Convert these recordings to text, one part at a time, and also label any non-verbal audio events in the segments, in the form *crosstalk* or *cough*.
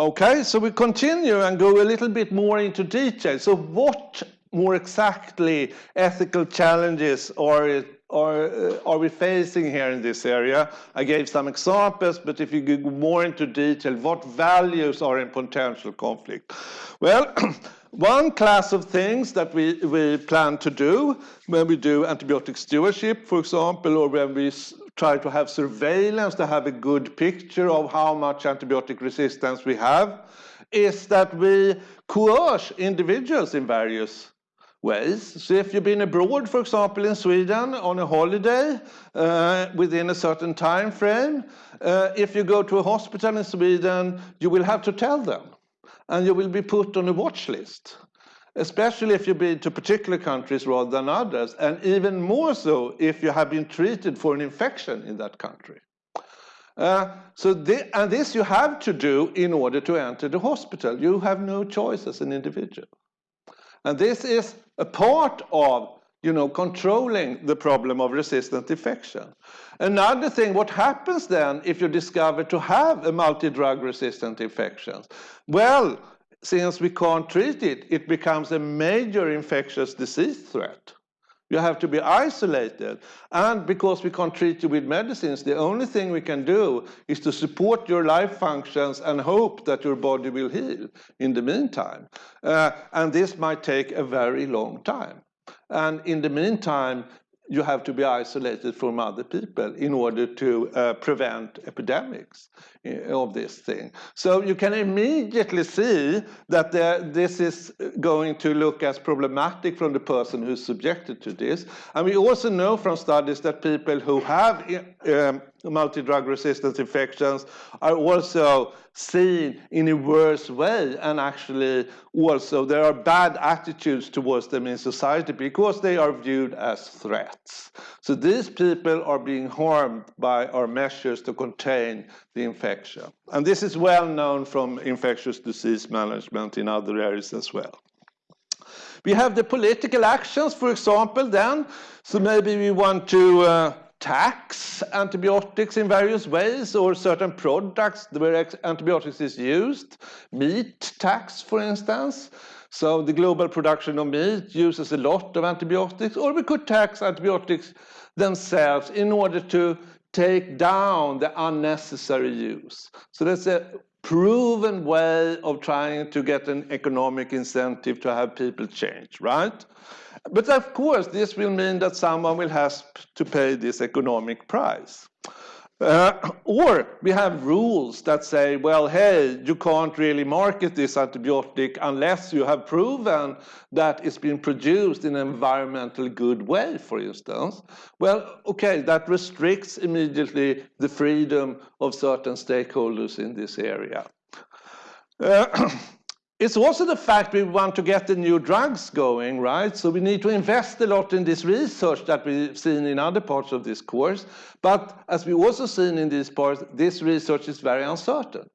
Okay, so we continue and go a little bit more into detail. So what more exactly ethical challenges are, are, uh, are we facing here in this area? I gave some examples, but if you go more into detail, what values are in potential conflict? Well, *clears throat* one class of things that we, we plan to do when we do antibiotic stewardship, for example, or when we try to have surveillance to have a good picture of how much antibiotic resistance we have, is that we coerce individuals in various ways. So if you've been abroad, for example, in Sweden on a holiday uh, within a certain time frame, uh, if you go to a hospital in Sweden, you will have to tell them and you will be put on a watch list especially if you've been to particular countries rather than others, and even more so if you have been treated for an infection in that country. Uh, so and this you have to do in order to enter the hospital. You have no choice as an individual. And this is a part of you know, controlling the problem of resistant infection. Another thing, what happens then if you discover to have a multi-drug resistant infection? Well, since we can't treat it, it becomes a major infectious disease threat. You have to be isolated. And because we can't treat you with medicines, the only thing we can do is to support your life functions and hope that your body will heal in the meantime. Uh, and this might take a very long time. And in the meantime, you have to be isolated from other people in order to uh, prevent epidemics eh, of this thing. So you can immediately see that there, this is going to look as problematic from the person who's subjected to this. And we also know from studies that people who have um, multi-drug resistant infections are also seen in a worse way and actually also there are bad attitudes towards them in society because they are viewed as threats. So these people are being harmed by our measures to contain the infection. And this is well known from infectious disease management in other areas as well. We have the political actions, for example, then. So maybe we want to uh, tax antibiotics in various ways or certain products where antibiotics is used. Meat tax, for instance. So the global production of meat uses a lot of antibiotics, or we could tax antibiotics themselves in order to take down the unnecessary use. So that's a proven way of trying to get an economic incentive to have people change, right? But of course, this will mean that someone will have to pay this economic price. Uh, or we have rules that say, well, hey, you can't really market this antibiotic unless you have proven that it's been produced in an environmentally good way, for instance. Well, okay, that restricts immediately the freedom of certain stakeholders in this area. Uh, *clears throat* It's also the fact we want to get the new drugs going, right? So we need to invest a lot in this research that we've seen in other parts of this course. But as we also seen in this part, this research is very uncertain.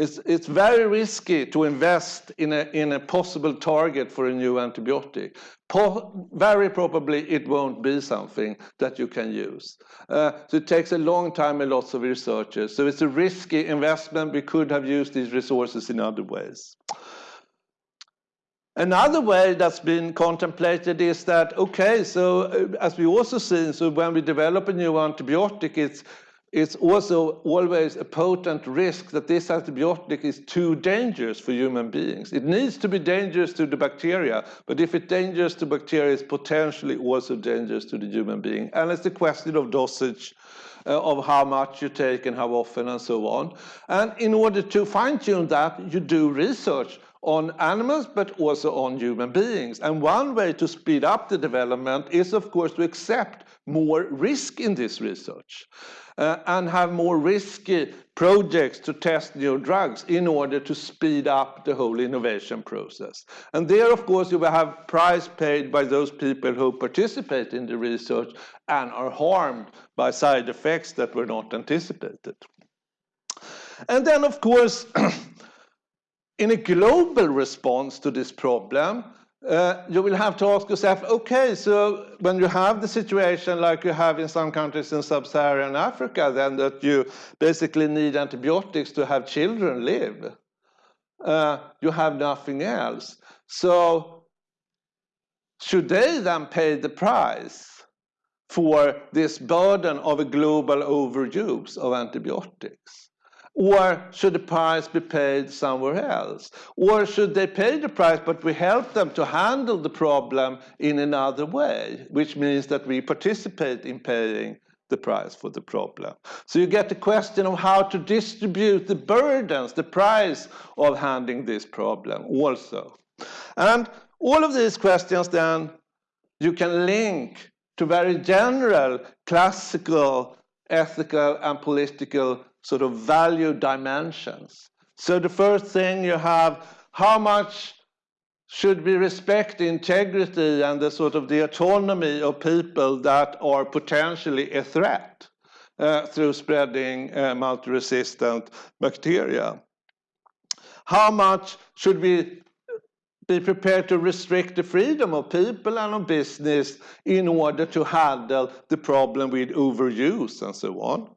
It's, it's very risky to invest in a, in a possible target for a new antibiotic. Po very probably it won't be something that you can use. Uh, so it takes a long time and lots of researchers. So it's a risky investment. We could have used these resources in other ways. Another way that's been contemplated is that, okay, so uh, as we also seen, so when we develop a new antibiotic, it's, it's also always a potent risk that this antibiotic is too dangerous for human beings. It needs to be dangerous to the bacteria, but if it's dangerous to bacteria, it's potentially also dangerous to the human being. And it's a question of dosage, uh, of how much you take and how often and so on. And in order to fine tune that, you do research on animals, but also on human beings. And one way to speed up the development is, of course, to accept more risk in this research uh, and have more risky projects to test new drugs in order to speed up the whole innovation process. And there, of course, you will have price paid by those people who participate in the research and are harmed by side effects that were not anticipated. And then, of course, *clears throat* in a global response to this problem, uh, you will have to ask yourself, okay, so when you have the situation like you have in some countries in sub-Saharan Africa, then that you basically need antibiotics to have children live. uh, you have nothing else. So should they then pay the price for this burden of a global overuse of antibiotics? Or should the price be paid somewhere else? Or should they pay the price, but we help them to handle the problem in another way, which means that we participate in paying the price for the problem. So you get the question of how to distribute the burdens, the price of handling this problem also. And all of these questions then you can link to very general classical ethical and political sort of value dimensions. So the first thing you have, how much should we respect the integrity and the sort of the autonomy of people that are potentially a threat uh, through spreading uh, multi-resistant bacteria? How much should we be prepared to restrict the freedom of people and of business in order to handle the problem with overuse and so on?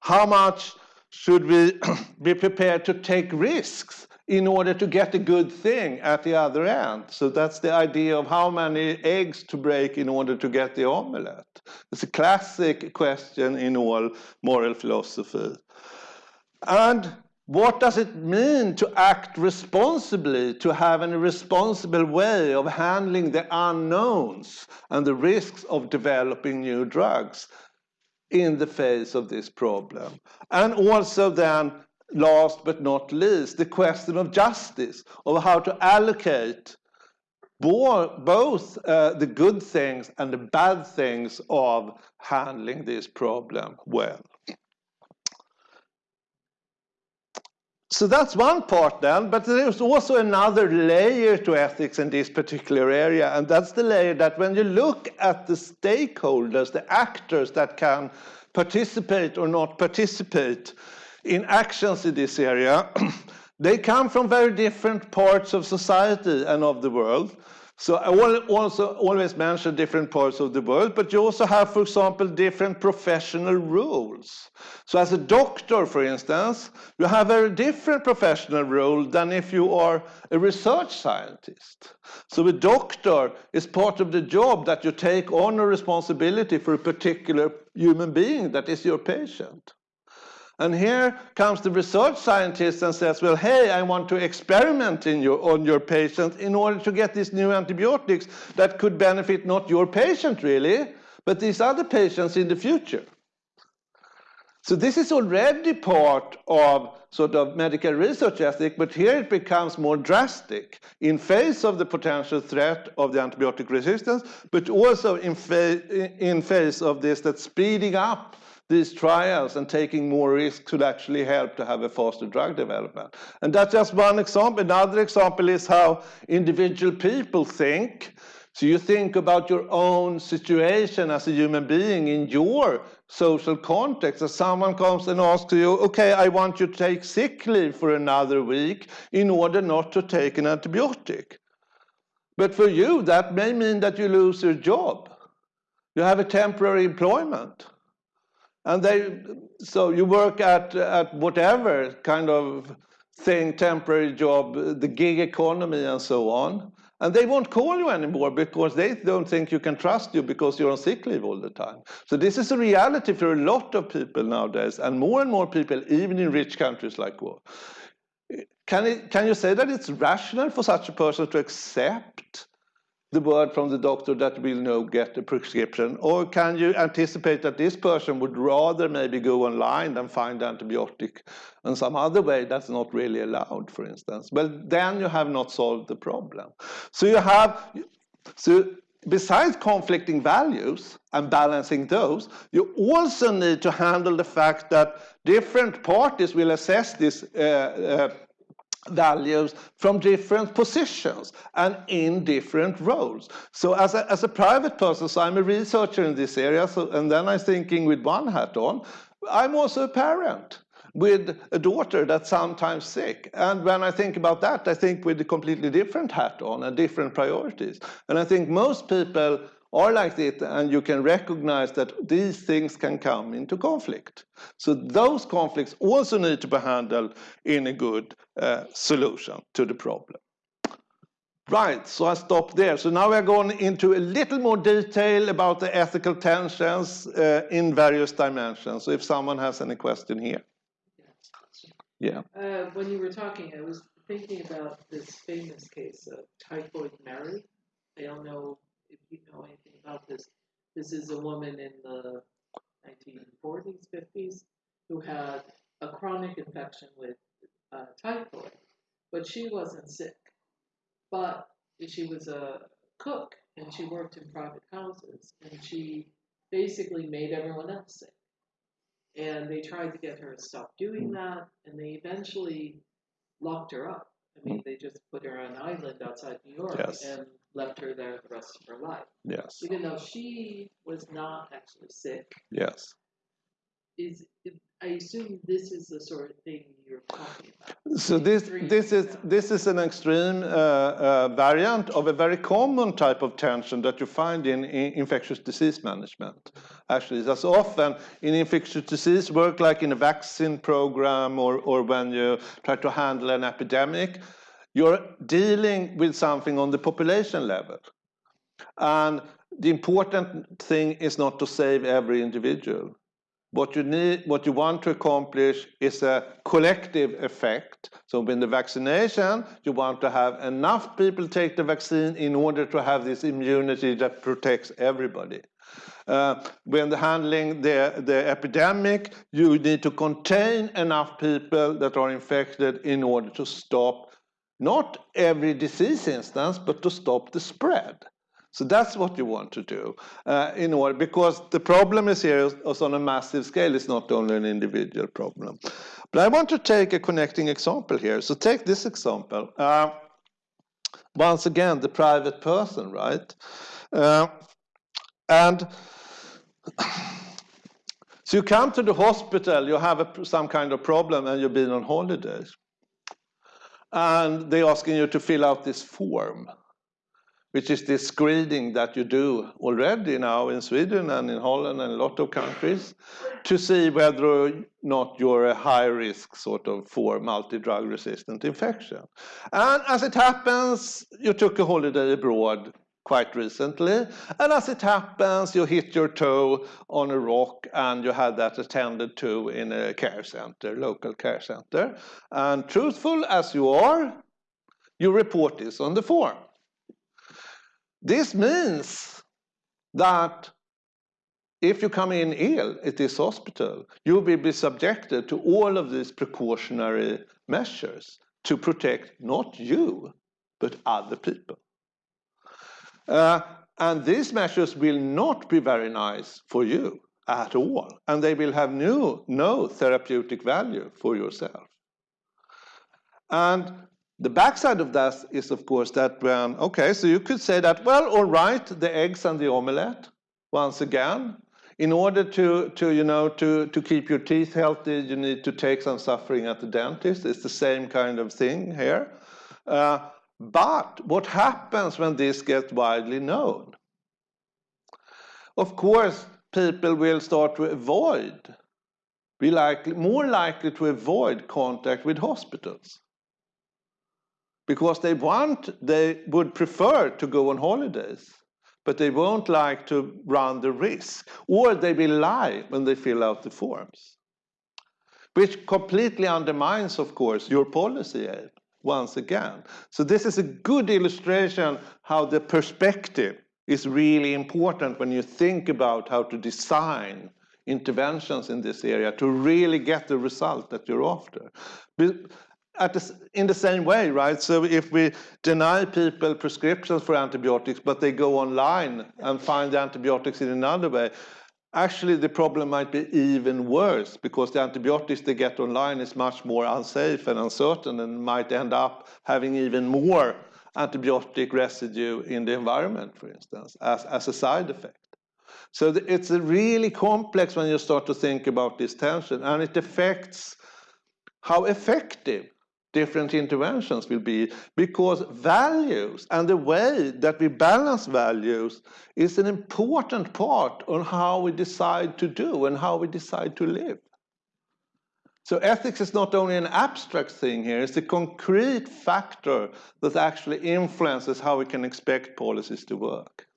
How much should we *clears throat* be prepared to take risks in order to get a good thing at the other end? So that's the idea of how many eggs to break in order to get the omelette. It's a classic question in all moral philosophy. And what does it mean to act responsibly, to have a responsible way of handling the unknowns and the risks of developing new drugs in the face of this problem? And also then, last but not least, the question of justice, of how to allocate both uh, the good things and the bad things of handling this problem well. So that's one part then, but there's also another layer to ethics in this particular area, and that's the layer that when you look at the stakeholders, the actors that can participate or not participate in actions in this area, *clears throat* they come from very different parts of society and of the world. So I will also always mention different parts of the world, but you also have, for example, different professional rules. So as a doctor, for instance, you have a different professional role than if you are a research scientist. So a doctor is part of the job that you take on a responsibility for a particular human being that is your patient. And here comes the research scientist and says, well, hey, I want to experiment your, on your patient in order to get these new antibiotics that could benefit not your patient really, but these other patients in the future. So this is already part of sort of medical research ethic, but here it becomes more drastic in face of the potential threat of the antibiotic resistance, but also in, fa in face of this that speeding up these trials and taking more risks could actually help to have a faster drug development. And that's just one example. Another example is how individual people think. So you think about your own situation as a human being in your social context. As someone comes and asks you, okay, I want you to take sick leave for another week in order not to take an antibiotic. But for you, that may mean that you lose your job. You have a temporary employment. And they, so you work at, at whatever kind of thing, temporary job, the gig economy and so on. And they won't call you anymore because they don't think you can trust you because you're on sick leave all the time. So this is a reality for a lot of people nowadays, and more and more people, even in rich countries like war. Can, it, can you say that it's rational for such a person to accept the word from the doctor that will now get a prescription? Or can you anticipate that this person would rather maybe go online than find antibiotic in some other way that's not really allowed, for instance? Well, then you have not solved the problem. So you have, so besides conflicting values and balancing those, you also need to handle the fact that different parties will assess this uh, uh, values from different positions and in different roles. So as a, as a private person, so I'm a researcher in this area, so, and then I'm thinking with one hat on, I'm also a parent with a daughter that's sometimes sick. And when I think about that, I think with a completely different hat on and different priorities. And I think most people are like this and you can recognize that these things can come into conflict. So those conflicts also need to be handled in a good uh, solution to the problem. Right, so I stop there. So now we're going into a little more detail about the ethical tensions uh, in various dimensions. So if someone has any question here. Yeah. Uh, when you were talking, I was thinking about this famous case of Typhoid Mary. I don't know if you know anything about this. This is a woman in the 1940s, 50s, who had a chronic infection with uh, typhoid, but she wasn't sick. But she was a cook and she worked in private houses and she basically made everyone else sick. And they tried to get her to stop doing hmm. that and they eventually locked her up. I mean, they just put her on an island outside New York yes. and left her there the rest of her life. Yes. Even though she was not actually sick. Yes. Is I assume this is the sort of thing you're talking about. So this this is this is an extreme uh, uh, variant of a very common type of tension that you find in, in infectious disease management. Actually, that's often in infectious disease work, like in a vaccine program or or when you try to handle an epidemic, you're dealing with something on the population level, and the important thing is not to save every individual what you need, what you want to accomplish is a collective effect. So in the vaccination, you want to have enough people take the vaccine in order to have this immunity that protects everybody. Uh, when handling the, the epidemic, you need to contain enough people that are infected in order to stop not every disease instance, but to stop the spread. So that's what you want to do uh, in order, because the problem is here is on a massive scale. It's not only an individual problem. But I want to take a connecting example here. So take this example. Uh, once again, the private person, right? Uh, and *coughs* so you come to the hospital, you have a, some kind of problem and you've been on holidays. And they're asking you to fill out this form which is this screening that you do already now in Sweden and in Holland and a lot of countries to see whether or not you're a high risk sort of for multi-drug resistant infection. And as it happens, you took a holiday abroad quite recently. And as it happens, you hit your toe on a rock and you had that attended to in a care center, local care center. And truthful as you are, you report this on the form. This means that if you come in ill at this hospital, you will be subjected to all of these precautionary measures to protect not you, but other people. Uh, and these measures will not be very nice for you at all, and they will have no, no therapeutic value for yourself. And the backside of that is, of course, that when, okay, so you could say that, well, all right, the eggs and the omelette, once again, in order to, to, you know, to, to keep your teeth healthy, you need to take some suffering at the dentist. It's the same kind of thing here. Uh, but what happens when this gets widely known? Of course, people will start to avoid, be likely, more likely to avoid contact with hospitals. Because they want, they would prefer to go on holidays, but they won't like to run the risk, or they will lie when they fill out the forms, which completely undermines, of course, your policy aim once again. So this is a good illustration how the perspective is really important when you think about how to design interventions in this area to really get the result that you're after the, in the same way, right? So if we deny people prescriptions for antibiotics, but they go online and find the antibiotics in another way, actually the problem might be even worse because the antibiotics they get online is much more unsafe and uncertain and might end up having even more antibiotic residue in the environment, for instance, as, as a side effect. So it's a really complex when you start to think about this tension and it affects how effective different interventions will be because values and the way that we balance values is an important part on how we decide to do and how we decide to live. So ethics is not only an abstract thing here, it's a concrete factor that actually influences how we can expect policies to work.